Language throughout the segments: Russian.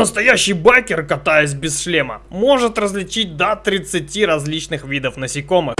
настоящий байкер, катаясь без шлема, может различить до 30 различных видов насекомых.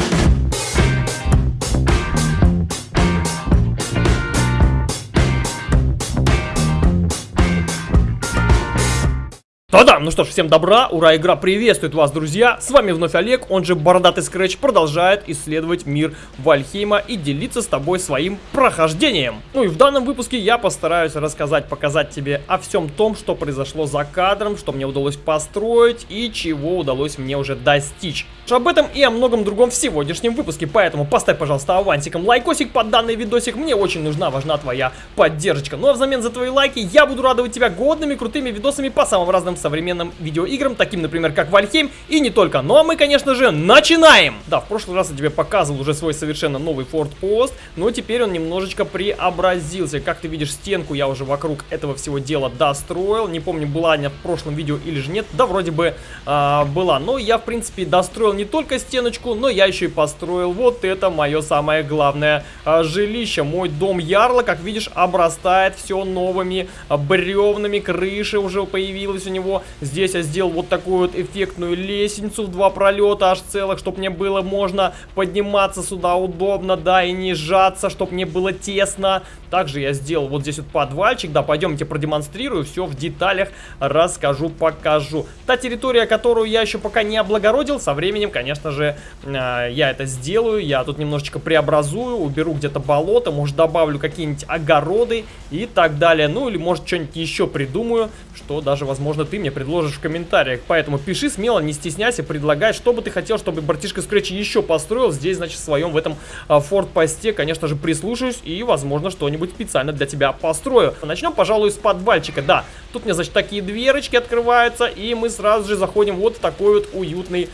Да-да, ну что ж, всем добра, ура, игра приветствует вас, друзья. С вами вновь Олег, он же Бородатый Скретч, продолжает исследовать мир Вальхейма и делиться с тобой своим прохождением. Ну и в данном выпуске я постараюсь рассказать, показать тебе о всем том, что произошло за кадром, что мне удалось построить и чего удалось мне уже достичь. Об этом и о многом другом в сегодняшнем выпуске, поэтому поставь, пожалуйста, авансиком лайкосик под данный видосик, мне очень нужна, важна твоя поддержка. Ну а взамен за твои лайки я буду радовать тебя годными, крутыми видосами по самым разным современным видеоиграм, таким, например, как Вальхейм, и не только. Ну а мы, конечно же, начинаем! Да, в прошлый раз я тебе показывал уже свой совершенно новый Ford Post, но теперь он немножечко преобразился. Как ты видишь, стенку я уже вокруг этого всего дела достроил. Не помню, была она в прошлом видео или же нет. Да, вроде бы э, была. Но я, в принципе, достроил не только стеночку, но я еще и построил вот это мое самое главное э, жилище. Мой дом Ярла, как видишь, обрастает все новыми э, бревнами. Крыша уже появилась у него. Здесь я сделал вот такую вот эффектную лестницу в два пролета аж целых, чтобы мне было можно подниматься сюда удобно, да, и не сжаться, чтобы мне было тесно. Также я сделал вот здесь вот подвальчик, да, пойдемте продемонстрирую, все в деталях расскажу, покажу. Та территория, которую я еще пока не облагородил, со временем, конечно же, э, я это сделаю, я тут немножечко преобразую, уберу где-то болото, может добавлю какие-нибудь огороды и так далее, ну или может что-нибудь еще придумаю, что даже, возможно, ты мне предложишь в комментариях. Поэтому пиши смело, не стесняйся, предлагай, что бы ты хотел, чтобы братишка Scratch еще построил здесь, значит, в своем в этом а, форт-посте. Конечно же, прислушаюсь и, возможно, что-нибудь специально для тебя построю. Начнем, пожалуй, с подвальчика. Да, тут меня, значит, такие дверочки открываются, и мы сразу же заходим вот в такой вот уютный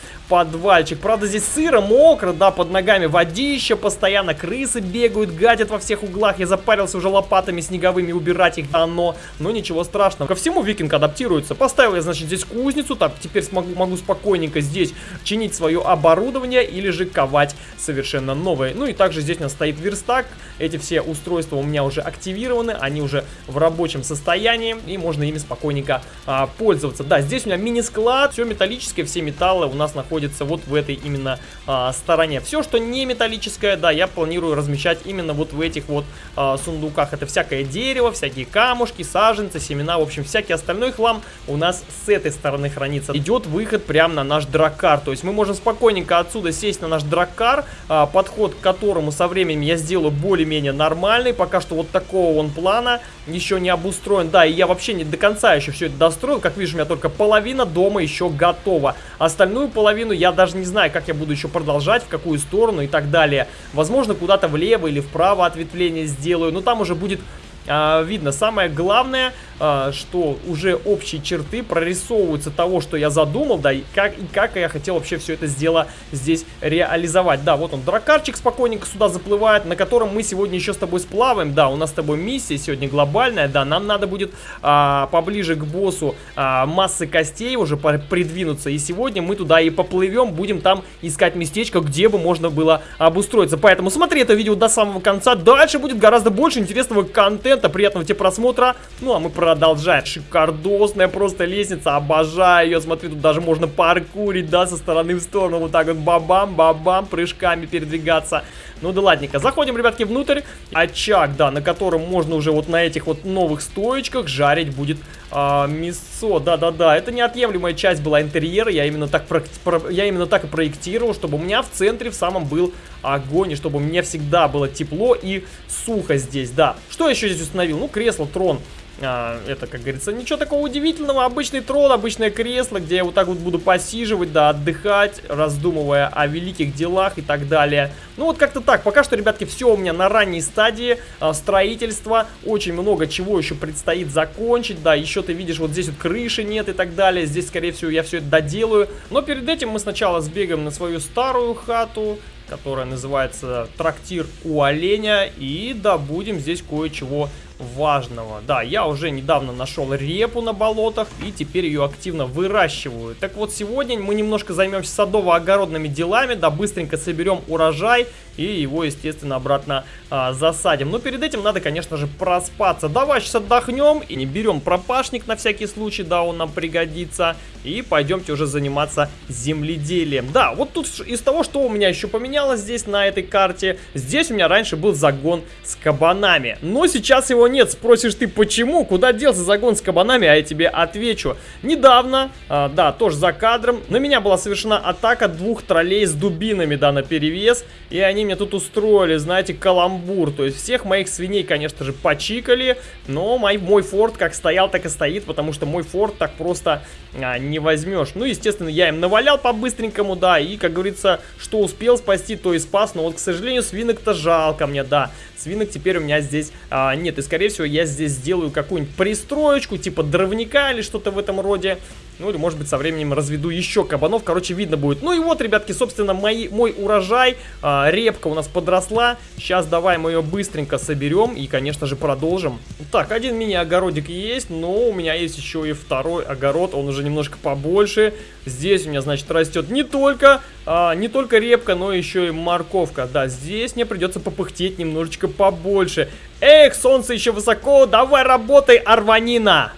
подвальчик. Правда, здесь сыро, мокро, да, под ногами водище, постоянно крысы бегают, гадят во всех углах. Я запарился уже лопатами снеговыми убирать их давно, но ничего страшного. Ко всему викинг адаптируется. Поставил я, значит, здесь кузницу, так, теперь смогу, могу спокойненько здесь чинить свое оборудование или же ковать совершенно новое. Ну и также здесь у нас стоит верстак. Эти все устройства у меня уже активированы, они уже в рабочем состоянии, и можно ими спокойненько а, пользоваться. Да, здесь у меня мини-склад, все металлическое, все металлы у нас находятся вот в этой именно а, стороне. Все, что не металлическое, да, я планирую размещать именно вот в этих вот а, сундуках. Это всякое дерево, всякие камушки, саженцы, семена, в общем, всякий остальной хлам у нас с этой стороны хранится. Идет выход прямо на наш драккар, то есть мы можем спокойненько отсюда сесть на наш драккар, а, подход к которому со временем я сделаю более-менее нормальный, пока что вот такого он плана еще не обустроен. Да, и я вообще не до конца еще все это достроил, как видишь, у меня только половина дома еще готова. Остальную половину. Я даже не знаю, как я буду еще продолжать, в какую сторону и так далее. Возможно, куда-то влево или вправо ответвление сделаю. Но там уже будет а, видно. Самое главное, что уже общие черты прорисовываются того, что я задумал, да, и как, и как я хотел вообще все это дело здесь реализовать. Да, вот он, дракарчик спокойненько сюда заплывает, на котором мы сегодня еще с тобой сплаваем. Да, у нас с тобой миссия сегодня глобальная, да, нам надо будет а, поближе к боссу а, массы костей уже придвинуться, и сегодня мы туда и поплывем, будем там искать местечко, где бы можно было обустроиться. Поэтому смотри это видео до самого конца, дальше будет гораздо больше интересного контента, приятного тебе просмотра. Ну, а мы продолжаем. Шикардосная просто лестница, обожаю ее. Смотри, тут даже можно паркурить, да, со стороны в сторону. Вот так вот бабам, бабам, прыжками передвигаться. Ну да ладненько. Заходим, ребятки, внутрь. Очаг, да, на котором можно уже вот на этих вот новых стоечках жарить будет а, мясо. Да-да-да, это неотъемлемая часть была интерьера. Я именно, так про, про, я именно так и проектировал, чтобы у меня в центре в самом был огонь, и чтобы мне всегда было тепло и сухо здесь, да. Что еще здесь установил? Ну, кресло, трон. А, это, как говорится, ничего такого удивительного. Обычный трон, обычное кресло, где я вот так вот буду посиживать, да, отдыхать, раздумывая о великих делах и так далее. Ну вот как-то так. Пока что, ребятки, все у меня на ранней стадии а, строительства. Очень много чего еще предстоит закончить. Да, еще ты видишь, вот здесь вот крыши нет и так далее. Здесь, скорее всего, я все это доделаю. Но перед этим мы сначала сбегаем на свою старую хату которая называется «Трактир у оленя». И добудем здесь кое-чего важного. Да, я уже недавно нашел репу на болотах и теперь ее активно выращиваю. Так вот, сегодня мы немножко займемся садово-огородными делами, да, быстренько соберем урожай и его, естественно, обратно а, засадим. Но перед этим надо, конечно же, проспаться. Давай сейчас отдохнем и не берем пропашник на всякий случай, да, он нам пригодится. И пойдемте уже заниматься земледелием. Да, вот тут из того, что у меня еще поменялось здесь на этой карте, здесь у меня раньше был загон с кабанами. Но сейчас его нет. Спросишь ты, почему? Куда делся загон с кабанами? А я тебе отвечу. Недавно, а, да, тоже за кадром, на меня была совершена атака двух троллей с дубинами, да, на перевес. И они мне тут устроили, знаете, каламбур. То есть всех моих свиней, конечно же, почикали. Но мой, мой форт как стоял, так и стоит, потому что мой форт так просто а, не возьмешь. Ну, естественно, я им навалял по-быстренькому, да, и, как говорится, что успел спасти, то и спас. Но вот, к сожалению, свинок-то жалко мне, да. Свинок теперь у меня здесь а, нет. И, скорее всего, я здесь сделаю какую-нибудь пристроечку, типа дровника или что-то в этом роде. Ну, или, может быть, со временем разведу еще кабанов. Короче, видно будет. Ну и вот, ребятки, собственно, мои, мой урожай. А, репка у нас подросла. Сейчас давай мы ее быстренько соберем и, конечно же, продолжим. Так, один мини-огородик есть, но у меня есть еще и второй огород. Он уже немножко побольше. Здесь у меня, значит, растет не только, а, не только репка, но еще и морковка. Да, здесь мне придется попыхтеть немножечко побольше. Эх, солнце еще высоко, давай работай, Арванина!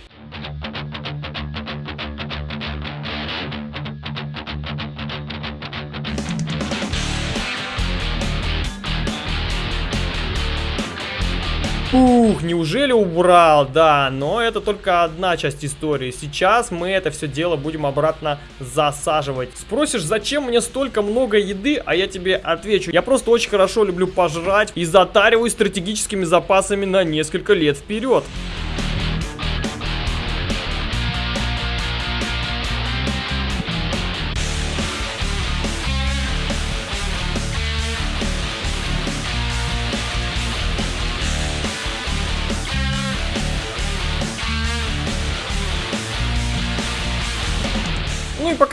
Ух, неужели убрал? Да, но это только одна часть истории. Сейчас мы это все дело будем обратно засаживать. Спросишь, зачем мне столько много еды? А я тебе отвечу. Я просто очень хорошо люблю пожрать и затариваю стратегическими запасами на несколько лет вперед.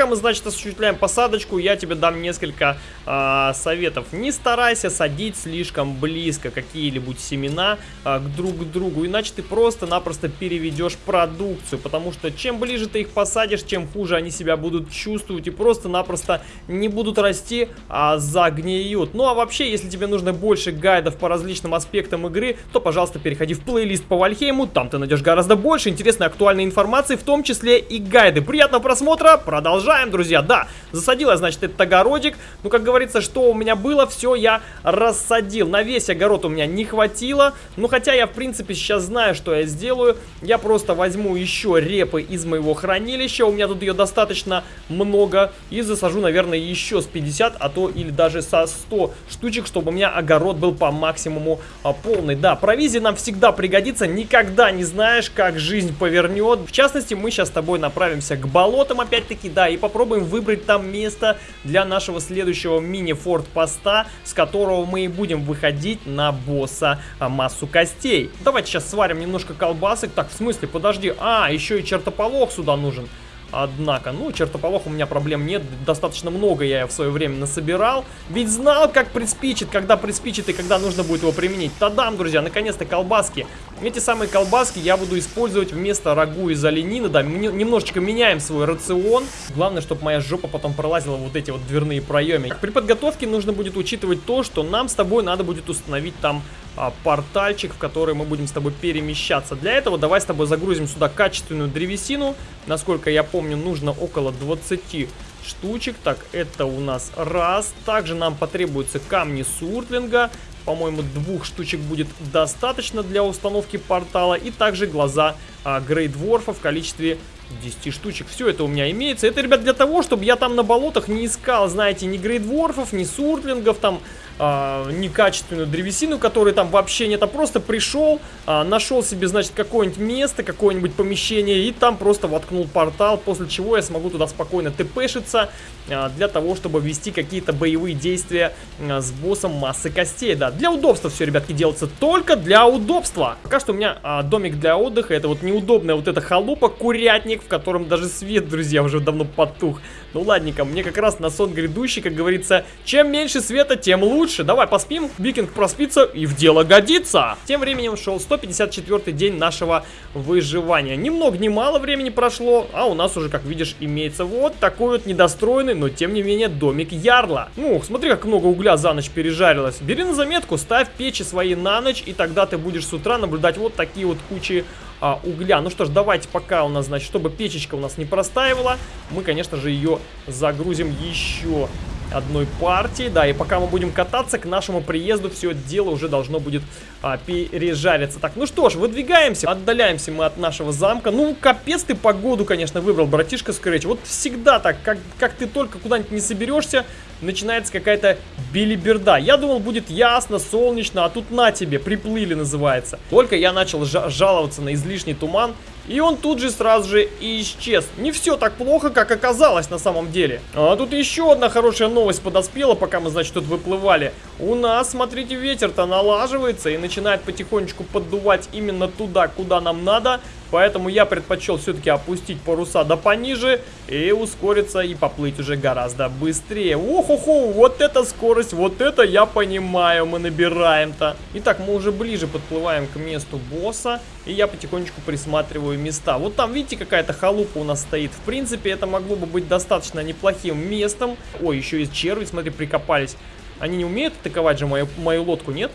Пока мы, значит, осуществляем посадочку, я тебе дам несколько э, советов. Не старайся садить слишком близко какие-либо семена э, к друг к другу, иначе ты просто-напросто переведешь продукцию, потому что чем ближе ты их посадишь, чем хуже они себя будут чувствовать и просто-напросто не будут расти, а загниют. Ну а вообще, если тебе нужно больше гайдов по различным аспектам игры, то, пожалуйста, переходи в плейлист по Вальхейму, там ты найдешь гораздо больше интересной актуальной информации, в том числе и гайды. Приятного просмотра, продолжаем, друзья. Да, засадил значит, этот огородик. Ну, как говорится, что у меня было, все я рассадил. На весь огород у меня не хватило. Ну, хотя я, в принципе, сейчас знаю, что я сделаю. Я просто возьму еще репы из моего хранилища. У меня тут ее достаточно много. И засажу, наверное, еще с 50, а то или даже со 100 штучек, чтобы у меня огород был по максимуму а, полный. Да, провизия нам всегда пригодится. Никогда не знаешь, как жизнь повернет. В частности, мы сейчас с тобой направимся к болотам, опять-таки, да, и попробуем выбрать там место для нашего следующего мини-форт-поста, с которого мы и будем выходить на босса а, массу костей. Давайте сейчас сварим немножко колбасок. Так, в смысле, подожди, а, еще и чертополох сюда нужен. Однако, ну, чертополох у меня проблем нет, достаточно много я в свое время насобирал. Ведь знал, как приспичит, когда приспичит и когда нужно будет его применить. Тадам, друзья, наконец-то колбаски. Эти самые колбаски я буду использовать вместо рагу из оленины, да, немножечко меняем свой рацион. Главное, чтобы моя жопа потом пролазила вот эти вот дверные проемы. При подготовке нужно будет учитывать то, что нам с тобой надо будет установить там а, портальчик, в который мы будем с тобой перемещаться. Для этого давай с тобой загрузим сюда качественную древесину. Насколько я помню, нужно около 20 штучек. Так, это у нас раз. Также нам потребуются камни суртлинга. По-моему, двух штучек будет достаточно для установки портала. И также глаза а, Грейдворфа в количестве 10 штучек. Все это у меня имеется. Это, ребят, для того, чтобы я там на болотах не искал, знаете, ни грейдворфов, ни суртлингов, там, э, некачественную древесину, которой там вообще нет. А просто пришел, э, нашел себе, значит, какое-нибудь место, какое-нибудь помещение и там просто воткнул портал, после чего я смогу туда спокойно тпшиться э, для того, чтобы вести какие-то боевые действия э, с боссом массы костей. Да, для удобства все, ребятки, делается только для удобства. Пока что у меня э, домик для отдыха, это вот неудобная вот эта халупа, курятник, в котором даже свет, друзья, уже давно потух. Ну ладненько, мне как раз на сон грядущий, как говорится, чем меньше света, тем лучше лучше. Давай поспим, викинг проспится и в дело годится. Тем временем шел 154 день нашего выживания. Ни много ни мало времени прошло, а у нас уже, как видишь, имеется вот такой вот недостроенный, но тем не менее домик Ярла. Ну, смотри, как много угля за ночь пережарилось. Бери на заметку, ставь печи свои на ночь, и тогда ты будешь с утра наблюдать вот такие вот кучи а, угля. Ну что ж, давайте пока у нас, значит, чтобы печечка у нас не простаивала, мы, конечно же, ее загрузим еще одной партии. Да, и пока мы будем кататься, к нашему приезду все дело уже должно будет а, пережариться. Так, ну что ж, выдвигаемся, отдаляемся мы от нашего замка. Ну, капец ты погоду, конечно, выбрал, братишка Скретч. Вот всегда так, как, как ты только куда-нибудь не соберешься, начинается какая-то билиберда. Я думал, будет ясно, солнечно, а тут на тебе, приплыли называется. Только я начал жаловаться на излишний туман, и он тут же сразу же исчез. Не все так плохо, как оказалось на самом деле. А тут еще одна хорошая новость подоспела, пока мы, значит, тут выплывали. У нас, смотрите, ветер-то налаживается и начинает потихонечку поддувать именно туда, куда нам надо. Поэтому я предпочел все-таки опустить паруса до пониже и ускориться и поплыть уже гораздо быстрее. Ох-охо, вот эта скорость, вот это я понимаю, мы набираем-то. Итак, мы уже ближе подплываем к месту босса, и я потихонечку присматриваю места. Вот там, видите, какая-то халупа у нас стоит. В принципе, это могло бы быть достаточно неплохим местом. Ой, еще и черви, смотри, прикопались. Они не умеют атаковать же мою, мою лодку, нет?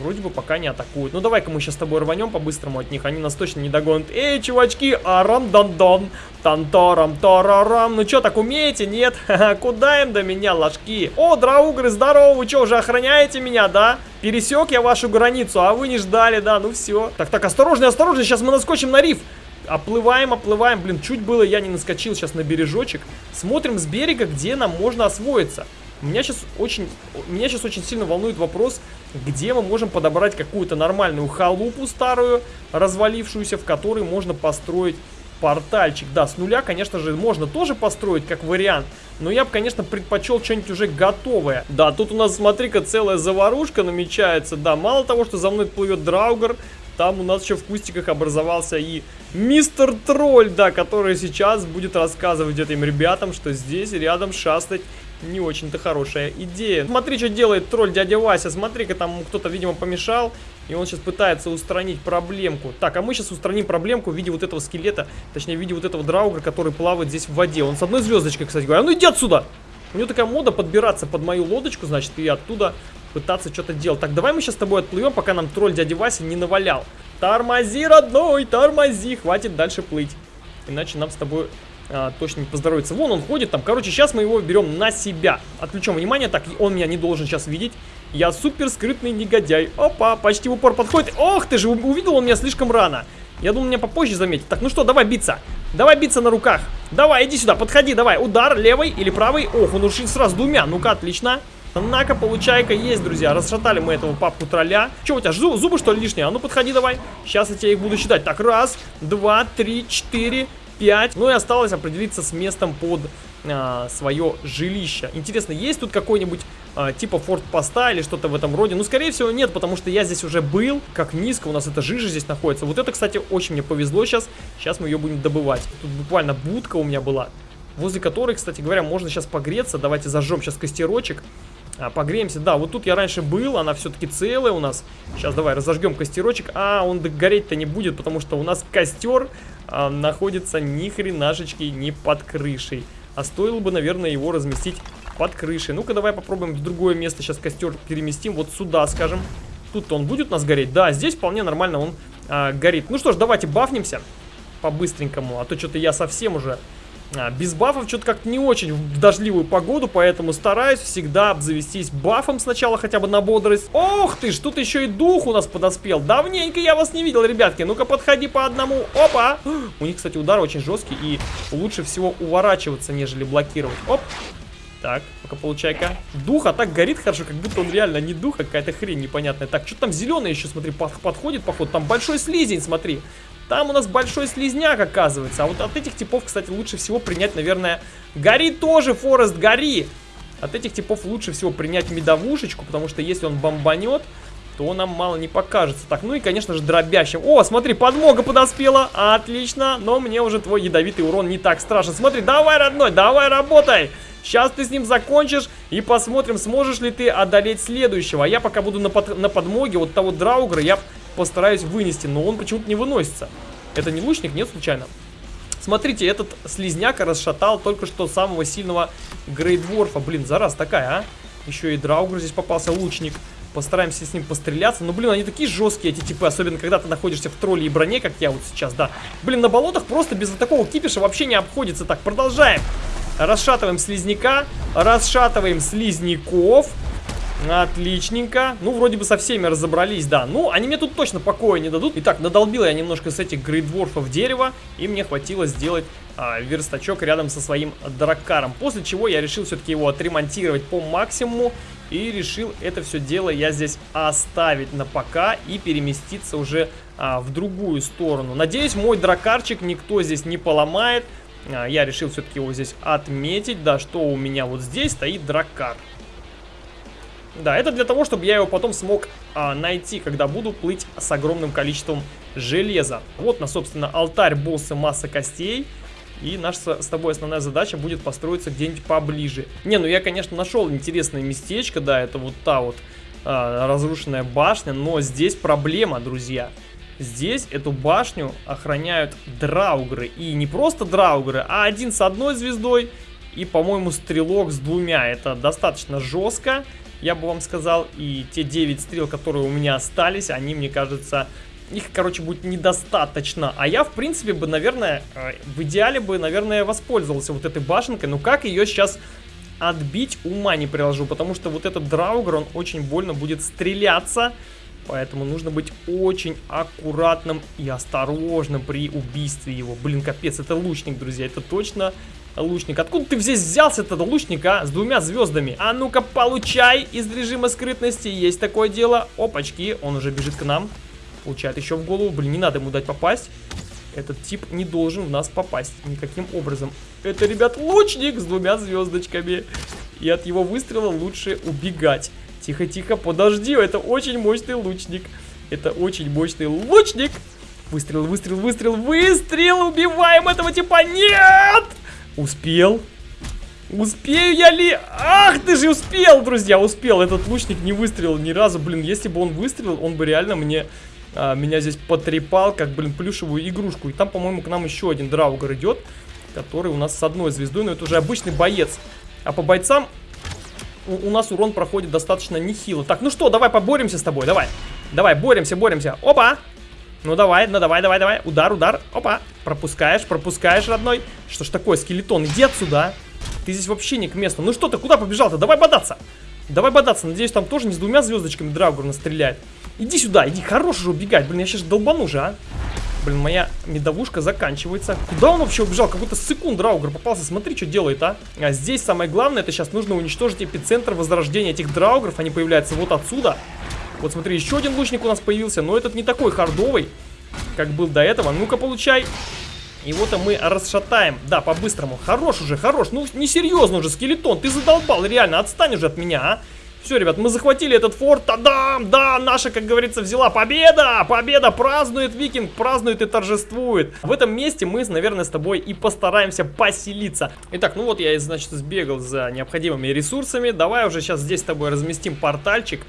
Вроде бы пока не атакуют. Ну давай-ка мы сейчас с тобой рванем по-быстрому от них. Они нас точно не догонят. Эй, чувачки, арам-дан-дан. Тантарам-тарарам. Ну что, так умеете? Нет? Куда им до меня, ложки? О, драугры, здорово. Вы что, уже охраняете меня, да? Пересек я вашу границу, а вы не ждали, да? Ну все. Так, так, осторожно, осторожно. Сейчас мы наскочим на риф. Оплываем, оплываем. Блин, чуть было я не наскочил сейчас на бережочек. Смотрим с берега, где нам можно освоиться. Меня сейчас очень, меня сейчас очень сильно волнует вопрос, где мы можем подобрать какую-то нормальную халупу старую, развалившуюся, в которой можно построить портальчик. Да, с нуля, конечно же, можно тоже построить как вариант, но я бы, конечно, предпочел что-нибудь уже готовое. Да, тут у нас, смотри-ка, целая заварушка намечается. Да, мало того, что за мной плывет Драугар, там у нас еще в кустиках образовался и мистер Тролль, да, который сейчас будет рассказывать этим ребятам, что здесь рядом шастать не очень-то хорошая идея. Смотри, что делает тролль дядя Вася. Смотри-ка, там кто-то, видимо, помешал. И он сейчас пытается устранить проблемку. Так, а мы сейчас устраним проблемку в виде вот этого скелета. Точнее, в виде вот этого драуга, который плавает здесь в воде. Он с одной звездочкой, кстати говоря. А ну иди отсюда! У него такая мода подбираться под мою лодочку, значит, и оттуда пытаться что-то делать. Так, давай мы сейчас с тобой отплывем, пока нам тролль дядя Вася не навалял. Тормози, родной, тормози. Хватит дальше плыть. Иначе нам с тобой а, точно не поздоровится. Вон он ходит там. Короче, сейчас мы его берем на себя. Отключим внимание. Так, он меня не должен сейчас видеть. Я супер скрытный негодяй. Опа, почти в упор подходит. Ох ты же, увидел он меня слишком рано. Я думал, меня попозже заметит. Так, ну что, давай биться. Давай биться на руках. Давай, иди сюда, подходи, давай. Удар левый или правый. Ох, он ушел сразу двумя. Ну-ка, отлично. На-ка, получай-ка, есть, друзья. Расшатали мы этого папку тролля. Че у тебя, зубы, что ли, лишние? А ну, подходи давай. Сейчас я тебе их буду считать. Так, раз, два, три, четыре, 5. Ну и осталось определиться с местом под а, свое жилище. Интересно, есть тут какой-нибудь а, типа форт-поста или что-то в этом роде? Ну, скорее всего, нет, потому что я здесь уже был. Как низко у нас эта жижа здесь находится. Вот это, кстати, очень мне повезло сейчас. Сейчас мы ее будем добывать. Тут буквально будка у меня была, возле которой, кстати говоря, можно сейчас погреться. Давайте зажжем сейчас костерочек. А, погреемся. Да, вот тут я раньше был, она все-таки целая у нас. Сейчас давай разожгем костерочек. А, он гореть-то не будет, потому что у нас костер а, находится ни хренашечки не под крышей. А стоило бы, наверное, его разместить под крышей. Ну-ка, давай попробуем в другое место сейчас костер переместим. Вот сюда, скажем. Тут он будет у нас гореть? Да, здесь вполне нормально он а, горит. Ну что ж, давайте бафнемся по-быстренькому. А то что-то я совсем уже а, без бафов что-то как-то не очень в дождливую погоду, поэтому стараюсь всегда обзавестись бафом сначала хотя бы на бодрость. Ох ты ж, тут еще и дух у нас подоспел. Давненько я вас не видел, ребятки. Ну-ка, подходи по одному. Опа! У них, кстати, удар очень жесткий и лучше всего уворачиваться, нежели блокировать. Оп! Так, пока получай-ка. Дух, а так горит хорошо, как будто он реально не дух, а какая-то хрень непонятная. Так, что там зеленый еще, смотри, подходит, походу. Там большой слизень, смотри. Там у нас большой слизняк, оказывается. А вот от этих типов, кстати, лучше всего принять, наверное... Гори тоже, Форест, гори! От этих типов лучше всего принять медовушечку, потому что если он бомбанет, то нам мало не покажется. Так, ну и, конечно же, дробящим. О, смотри, подмога подоспела. Отлично, но мне уже твой ядовитый урон не так страшен. Смотри, давай, родной, давай, работай. Сейчас ты с ним закончишь и посмотрим, сможешь ли ты одолеть следующего. А я пока буду на, под, на подмоге вот того драугра, я постараюсь вынести, но он почему-то не выносится. Это не лучник, нет, случайно? Смотрите, этот слизняк расшатал только что самого сильного Грейдворфа. Блин, зараз такая, а? Еще и драугр здесь попался, лучник. Постараемся с ним постреляться. Но, блин, они такие жесткие, эти типы. Особенно, когда ты находишься в тролле и броне, как я вот сейчас, да. Блин, на болотах просто без вот такого кипиша вообще не обходится. Так, продолжаем. Расшатываем слизняка. Расшатываем слизняков. Отличненько. Ну, вроде бы со всеми разобрались, да. Ну, они мне тут точно покоя не дадут. Итак, надолбил я немножко с этих грейдворфов дерева. И мне хватило сделать а, верстачок рядом со своим драккаром. После чего я решил все-таки его отремонтировать по максимуму. И решил это все дело я здесь оставить на пока и переместиться уже а, в другую сторону. Надеюсь, мой дракарчик никто здесь не поломает. А, я решил все-таки его здесь отметить. Да, что у меня вот здесь стоит драккар. Да, это для того, чтобы я его потом смог а, найти, когда буду плыть с огромным количеством железа. Вот, на, собственно, алтарь босса масса костей. И наша с тобой основная задача будет построиться где-нибудь поближе. Не, ну я, конечно, нашел интересное местечко, да, это вот та вот а, разрушенная башня, но здесь проблема, друзья. Здесь эту башню охраняют драугры. И не просто драугры, а один с одной звездой и, по-моему, стрелок с двумя. Это достаточно жестко я бы вам сказал. И те 9 стрел, которые у меня остались, они, мне кажется, их, короче, будет недостаточно. А я, в принципе, бы, наверное, э, в идеале бы, наверное, воспользовался вот этой башенкой. Но как ее сейчас отбить, ума не приложу. Потому что вот этот драугер, он очень больно будет стреляться. Поэтому нужно быть очень аккуратным и осторожным при убийстве его. Блин, капец, это лучник, друзья. Это точно лучник. Откуда ты здесь взялся этот лучник, а? С двумя звездами. А ну-ка, получай из режима скрытности. Есть такое дело. Опачки, он уже бежит к нам. Получает еще в голову. Блин, не надо ему дать попасть. Этот тип не должен в нас попасть никаким образом. Это, ребят, лучник с двумя звездочками. И от его выстрела лучше убегать. Тихо-тихо, подожди, это очень мощный лучник. Это очень мощный лучник. Выстрел, выстрел, выстрел, выстрел! Убиваем этого типа! Нет! Успел. Успею я ли? Ах, ты же успел, друзья, успел. Этот лучник не выстрелил ни разу. Блин, если бы он выстрелил, он бы реально мне... А, меня здесь потрепал, как, блин, плюшевую игрушку. И там, по-моему, к нам еще один драугер идет, который у нас с одной звездой, но это уже обычный боец. А по бойцам у, у нас урон проходит достаточно нехило. Так, ну что, давай поборемся с тобой, давай. Давай, боремся, боремся. Опа! Ну давай, ну давай, давай, давай. Удар, удар. Опа. Пропускаешь, пропускаешь, родной. Что ж такое, скелетон? Иди отсюда. Ты здесь вообще не к месту. Ну что ты, куда побежал-то? Давай бодаться. Давай бодаться. Надеюсь, там тоже не с двумя звездочками Драугр настреляет. Иди сюда, иди. Хорош уже убегать. Блин, я сейчас долбану же, а. Блин, моя медовушка заканчивается. Куда он вообще убежал? Какой-то секунд Драугр попался. Смотри, что делает, а. А здесь самое главное, это сейчас нужно уничтожить эпицентр возрождения этих Драугров. Они появляются вот отсюда. Вот смотри, еще один лучник у нас появился, но этот не такой хардовый, как был до этого. Ну-ка, получай. Вот мы расшатаем. Да, по-быстрому. Хорош уже, хорош. Ну, несерьезно уже, скелетон. Ты задолбал, реально. Отстань уже от меня, а. Все, ребят, мы захватили этот форт. Та-дам! Да, наша, как говорится, взяла победа! Победа! Празднует викинг, празднует и торжествует. В этом месте мы, наверное, с тобой и постараемся поселиться. Итак, ну вот я, значит, сбегал за необходимыми ресурсами. Давай уже сейчас здесь с тобой разместим портальчик.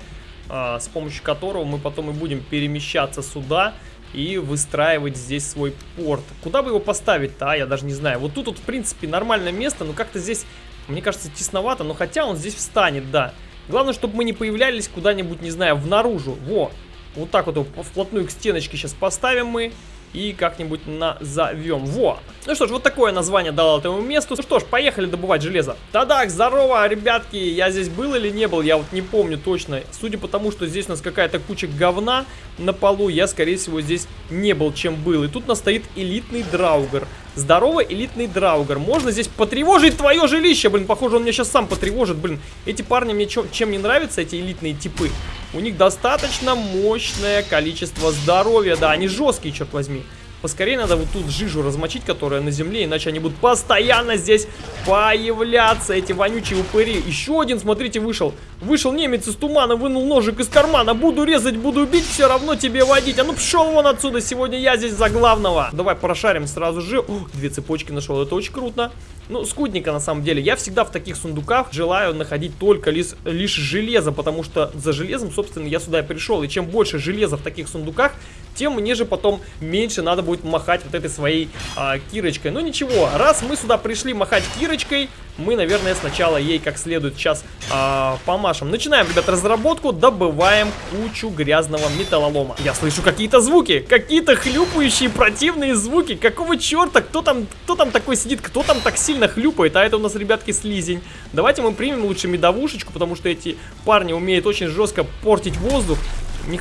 А, с помощью которого мы потом и будем перемещаться сюда и выстраивать здесь свой порт. Куда бы его поставить-то, а? Я даже не знаю. Вот тут вот, в принципе, нормальное место, но как-то здесь, мне кажется, тесновато, но хотя он здесь встанет, да. Главное, чтобы мы не появлялись куда-нибудь, не знаю, в наружу. Во, вот так вот его вплотную к стеночке сейчас поставим мы и как-нибудь назовем. Во! Ну что ж, вот такое название дал этому месту. Ну что ж, поехали добывать железо. Тадак, здорово, ребятки! Я здесь был или не был, я вот не помню точно. Судя по тому, что здесь у нас какая-то куча говна на полу, я, скорее всего, здесь не был, чем был. И тут у нас стоит элитный драугер. Здорово, элитный драугер. Можно здесь потревожить твое жилище. Блин, похоже, он меня сейчас сам потревожит. Блин, эти парни мне чем, чем не нравятся, эти элитные типы. У них достаточно мощное количество здоровья. Да, они жесткие, черт возьми. Поскорее надо вот тут жижу размочить, которая на земле, иначе они будут постоянно здесь появляться, эти вонючие упыри. Еще один, смотрите, вышел. Вышел немец из тумана, вынул ножик из кармана. Буду резать, буду убить, все равно тебе водить. А ну пшел вон отсюда, сегодня я здесь за главного. Давай прошарим сразу же. О, две цепочки нашел, это очень круто. Ну, скудненько на самом деле. Я всегда в таких сундуках желаю находить только лишь, лишь железо, потому что за железом, собственно, я сюда и пришел. И чем больше железа в таких сундуках, тем мне же потом меньше надо будет махать вот этой своей а, кирочкой. Но ничего, раз мы сюда пришли махать кирочкой, мы, наверное, сначала ей как следует сейчас а, помашем. Начинаем, ребят, разработку, добываем кучу грязного металлолома. Я слышу какие-то звуки, какие-то хлюпающие противные звуки. Какого черта? Кто там, кто там такой сидит? Кто там так сильно хлюпает? А это у нас, ребятки, слизень. Давайте мы примем лучше медовушечку, потому что эти парни умеют очень жестко портить воздух.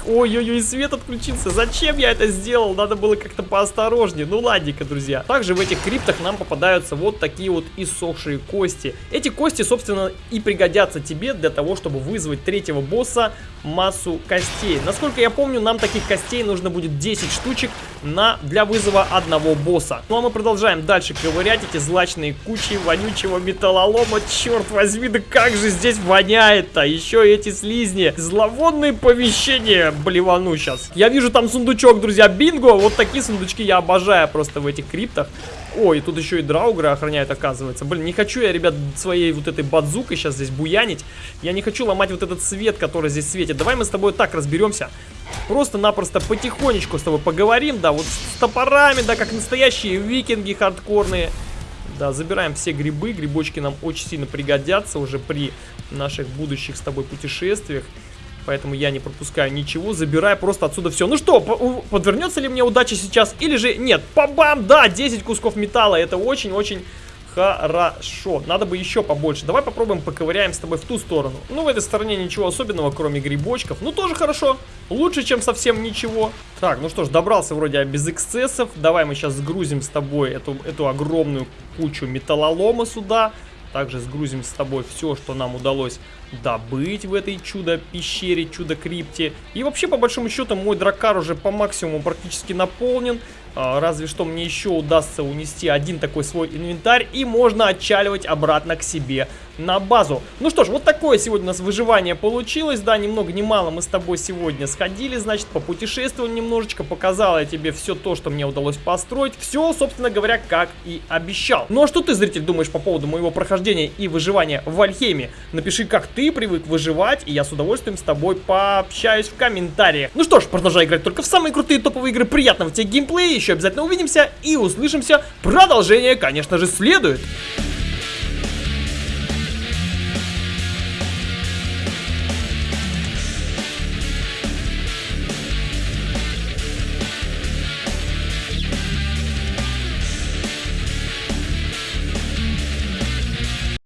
Ой-ой-ой, свет отключился. Зачем я это сделал? Надо было как-то поосторожнее. Ну ладненько, друзья. Также в этих криптах нам попадаются вот такие вот иссохшие кости. Эти кости, собственно, и пригодятся тебе для того, чтобы вызвать третьего босса массу костей. Насколько я помню, нам таких костей нужно будет 10 штучек на, для вызова одного босса. Ну а мы продолжаем дальше ковырять эти злачные кучи вонючего металлолома. Черт возьми, да как же здесь воняет-то. Еще эти слизни. Зловонные помещения. Блевану сейчас. Я вижу там сундучок, друзья. Бинго. Вот такие сундучки я обожаю просто в этих криптах. Ой, тут еще и драугры охраняют, оказывается. Блин, не хочу я, ребят, своей вот этой бадзукой сейчас здесь буянить. Я не хочу ломать вот этот свет, который здесь светит. Давай мы с тобой так разберемся. Просто-напросто потихонечку с тобой поговорим, да, вот с топорами, да, как настоящие викинги хардкорные. Да, забираем все грибы, грибочки нам очень сильно пригодятся уже при наших будущих с тобой путешествиях. Поэтому я не пропускаю ничего, забираю просто отсюда все. Ну что, подвернется ли мне удача сейчас или же нет? Пабам, да, 10 кусков металла, это очень-очень Хорошо, надо бы еще побольше. Давай попробуем поковыряем с тобой в ту сторону. Ну, в этой стороне ничего особенного, кроме грибочков. Ну, тоже хорошо. Лучше, чем совсем ничего. Так, ну что ж, добрался вроде без эксцессов. Давай мы сейчас сгрузим с тобой эту, эту огромную кучу металлолома сюда. Также сгрузим с тобой все, что нам удалось добыть в этой чудо-пещере, чудо-крипте. И вообще, по большому счету, мой дракар уже по максимуму практически наполнен. А, разве что мне еще удастся унести один такой свой инвентарь, и можно отчаливать обратно к себе на базу. Ну что ж, вот такое сегодня у нас выживание получилось, да, ни много ни мало мы с тобой сегодня сходили, значит, попутешествовали немножечко, показал я тебе все то, что мне удалось построить, все, собственно говоря, как и обещал. Ну а что ты, зритель, думаешь по поводу моего прохождения и выживания в Вальхейме? Напиши, как ты привык выживать, и я с удовольствием с тобой пообщаюсь в комментариях. Ну что ж, продолжай играть только в самые крутые топовые игры, приятного тебе геймплея, еще обязательно увидимся и услышимся. Продолжение, конечно же, следует.